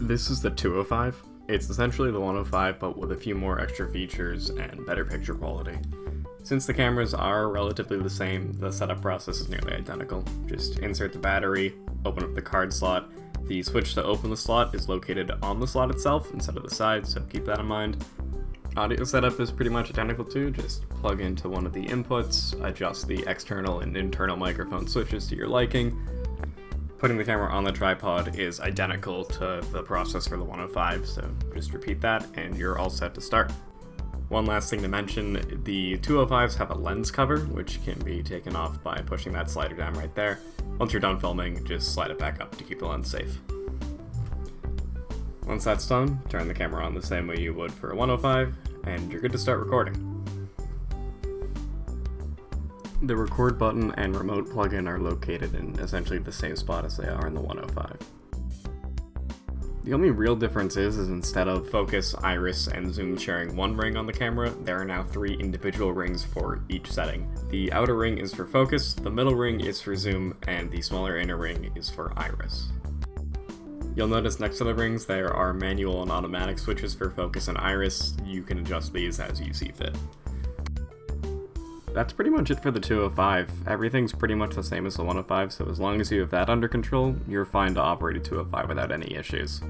This is the 205. It's essentially the 105, but with a few more extra features and better picture quality. Since the cameras are relatively the same, the setup process is nearly identical. Just insert the battery, open up the card slot. The switch to open the slot is located on the slot itself instead of the side, so keep that in mind. Audio setup is pretty much identical too, just plug into one of the inputs, adjust the external and internal microphone switches to your liking, Putting the camera on the tripod is identical to the process for the 105, so just repeat that and you're all set to start. One last thing to mention, the 205s have a lens cover, which can be taken off by pushing that slider down right there. Once you're done filming, just slide it back up to keep the lens safe. Once that's done, turn the camera on the same way you would for a 105, and you're good to start recording. The record button and remote plugin are located in essentially the same spot as they are in the 105. The only real difference is, is instead of focus, iris, and zoom sharing one ring on the camera, there are now three individual rings for each setting. The outer ring is for focus, the middle ring is for zoom, and the smaller inner ring is for iris. You'll notice next to the rings there are manual and automatic switches for focus and iris. You can adjust these as you see fit. That's pretty much it for the 205. Everything's pretty much the same as the 105, so as long as you have that under control, you're fine to operate a 205 without any issues.